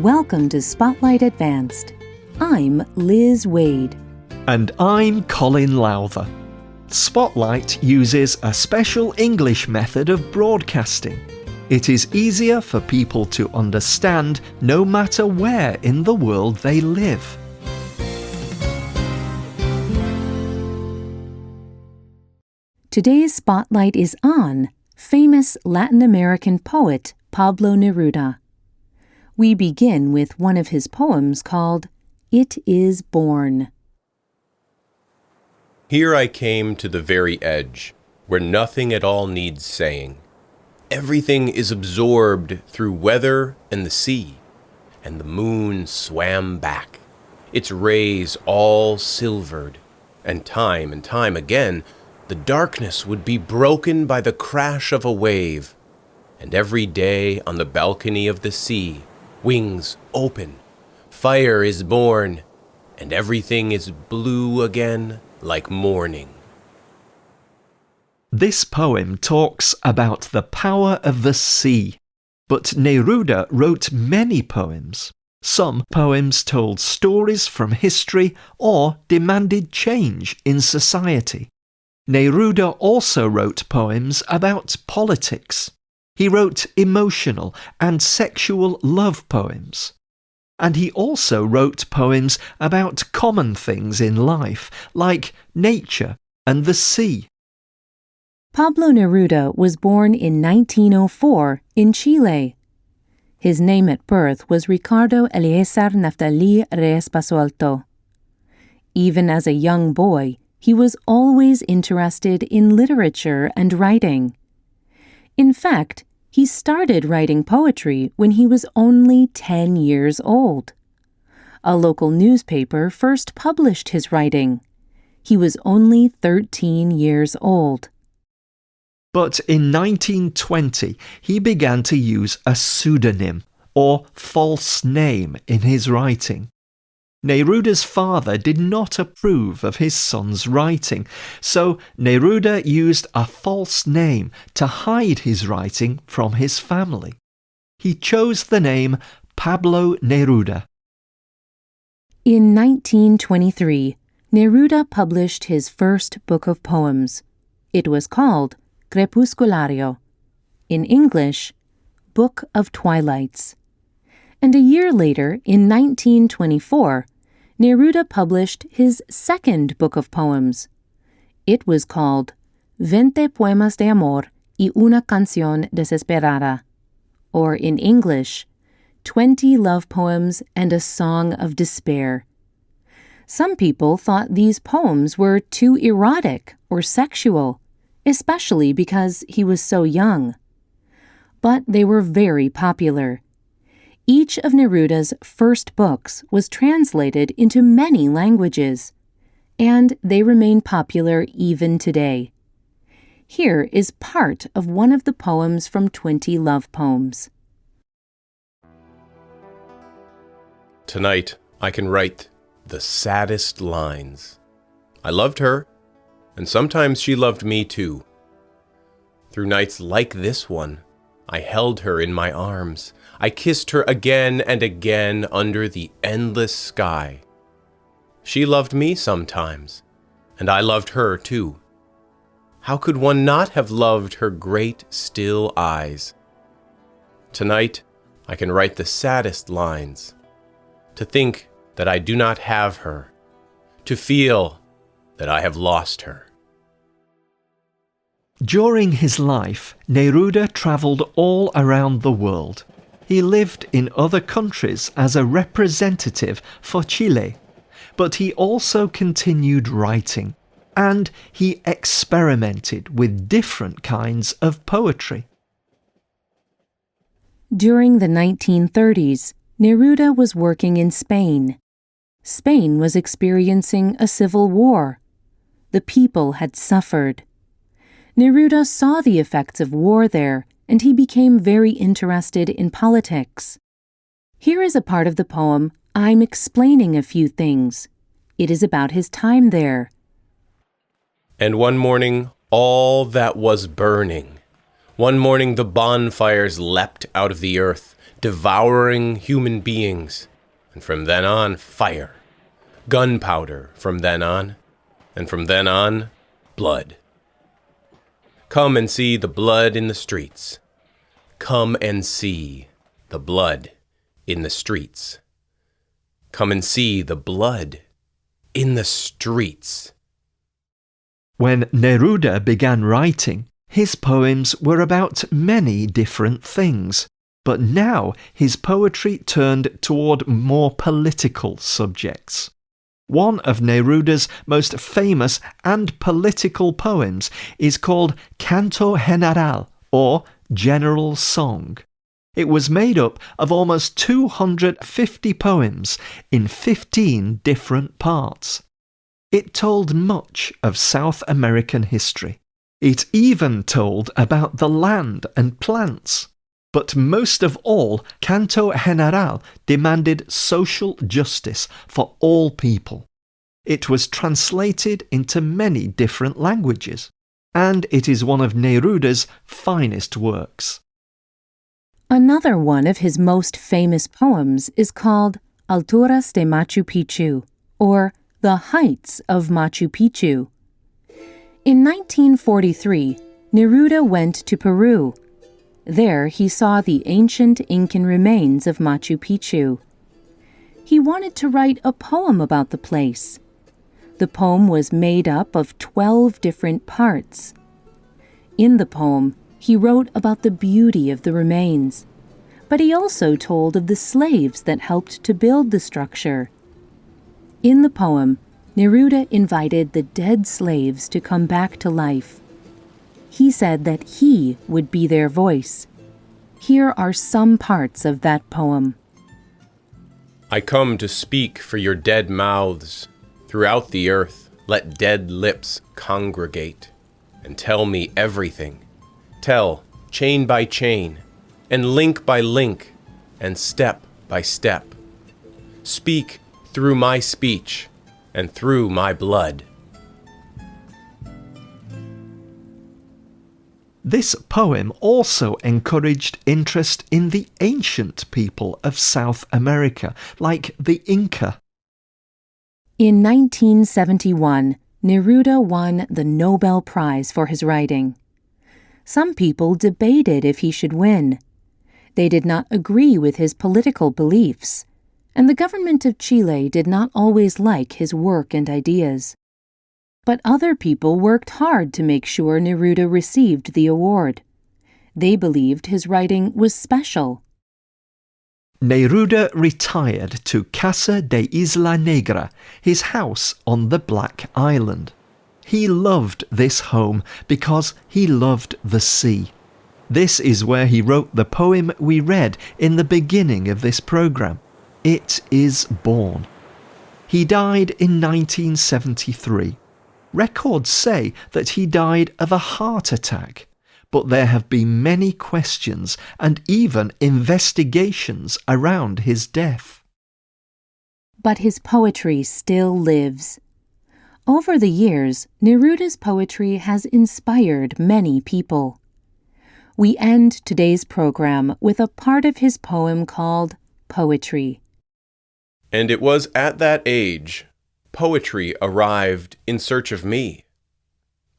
Welcome to Spotlight Advanced. I'm Liz Waid. And I'm Colin Lowther. Spotlight uses a special English method of broadcasting. It is easier for people to understand no matter where in the world they live. Today's spotlight is on famous Latin American poet Pablo Neruda. We begin with one of his poems called It Is Born. Here I came to the very edge, where nothing at all needs saying. Everything is absorbed through weather and the sea, and the moon swam back, its rays all silvered, and time and time again the darkness would be broken by the crash of a wave, and every day on the balcony of the sea, wings open, fire is born, and everything is blue again like morning. This poem talks about the power of the sea, but Neruda wrote many poems. Some poems told stories from history or demanded change in society. Neruda also wrote poems about politics. He wrote emotional and sexual love poems. And he also wrote poems about common things in life, like nature and the sea. Pablo Neruda was born in 1904 in Chile. His name at birth was Ricardo Eliezer Naftali Reyes Basoalto. Even as a young boy, he was always interested in literature and writing. In fact, he started writing poetry when he was only 10 years old. A local newspaper first published his writing. He was only 13 years old. But in 1920, he began to use a pseudonym or false name in his writing. Neruda's father did not approve of his son's writing, so Neruda used a false name to hide his writing from his family. He chose the name Pablo Neruda. In 1923, Neruda published his first book of poems. It was called Crepusculario. In English, Book of Twilights and a year later, in 1924, Neruda published his second book of poems. It was called Veinte Poemas de Amor y una Canción Desesperada, or in English, Twenty Love Poems and a Song of Despair. Some people thought these poems were too erotic or sexual, especially because he was so young. But they were very popular each of Neruda's first books was translated into many languages, and they remain popular even today. Here is part of one of the poems from 20 Love Poems. Tonight, I can write the saddest lines. I loved her, and sometimes she loved me too. Through nights like this one, I held her in my arms. I kissed her again and again under the endless sky. She loved me sometimes, and I loved her too. How could one not have loved her great, still eyes? Tonight, I can write the saddest lines. To think that I do not have her. To feel that I have lost her. During his life, Neruda travelled all around the world. He lived in other countries as a representative for Chile, but he also continued writing, and he experimented with different kinds of poetry. During the 1930s, Neruda was working in Spain. Spain was experiencing a civil war. The people had suffered. Neruda saw the effects of war there, and he became very interested in politics. Here is a part of the poem, I'm explaining a few things. It is about his time there. And one morning, all that was burning. One morning, the bonfires leapt out of the earth, devouring human beings, and from then on, fire. Gunpowder from then on, and from then on, blood. Come and see the blood in the streets. Come and see the blood in the streets. Come and see the blood in the streets. When Neruda began writing, his poems were about many different things, but now his poetry turned toward more political subjects. One of Neruda's most famous and political poems is called Canto General, or General Song. It was made up of almost 250 poems in 15 different parts. It told much of South American history. It even told about the land and plants. But most of all, Canto General demanded social justice for all people. It was translated into many different languages, and it is one of Neruda's finest works. Another one of his most famous poems is called Alturas de Machu Picchu, or The Heights of Machu Picchu. In 1943, Neruda went to Peru. There he saw the ancient Incan remains of Machu Picchu. He wanted to write a poem about the place. The poem was made up of 12 different parts. In the poem, he wrote about the beauty of the remains, but he also told of the slaves that helped to build the structure. In the poem, Neruda invited the dead slaves to come back to life. He said that he would be their voice. Here are some parts of that poem. I come to speak for your dead mouths. Throughout the earth, let dead lips congregate and tell me everything. Tell, chain by chain, and link by link, and step by step. Speak through my speech and through my blood. This poem also encouraged interest in the ancient people of South America, like the Inca. In 1971, Neruda won the Nobel Prize for his writing. Some people debated if he should win. They did not agree with his political beliefs, and the government of Chile did not always like his work and ideas. But other people worked hard to make sure Neruda received the award. They believed his writing was special. Neruda retired to Casa de Isla Negra, his house on the Black Island. He loved this home because he loved the sea. This is where he wrote the poem we read in the beginning of this programme. It is Born. He died in 1973. Records say that he died of a heart attack, but there have been many questions and even investigations around his death. But his poetry still lives. Over the years, Neruda's poetry has inspired many people. We end today's program with a part of his poem called Poetry. And it was at that age poetry arrived in search of me.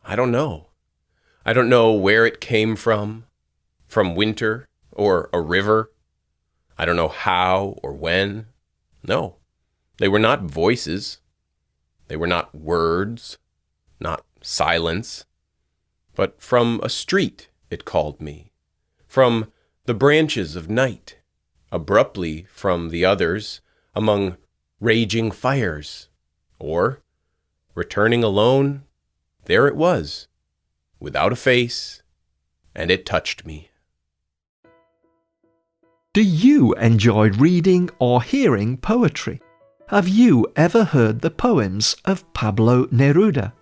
I don't know. I don't know where it came from, from winter or a river. I don't know how or when. No, they were not voices. They were not words, not silence, but from a street it called me, from the branches of night, abruptly from the others, among raging fires, or, returning alone, there it was, without a face, and it touched me. Do you enjoy reading or hearing poetry? Have you ever heard the poems of Pablo Neruda?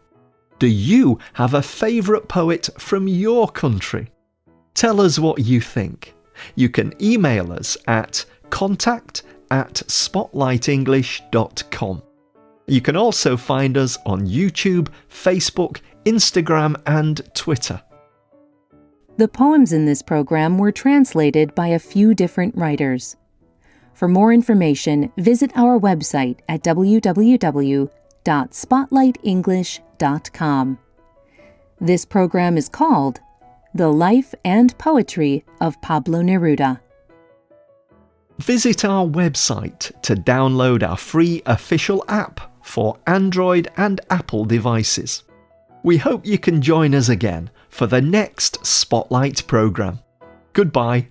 Do you have a favourite poet from your country? Tell us what you think. You can email us at contact at spotlightenglish.com. You can also find us on YouTube, Facebook, Instagram, and Twitter. The poems in this program were translated by a few different writers. For more information, visit our website at www.spotlightenglish.com. This program is called The Life and Poetry of Pablo Neruda. Visit our website to download our free official app for Android and Apple devices. We hope you can join us again for the next Spotlight programme. Goodbye.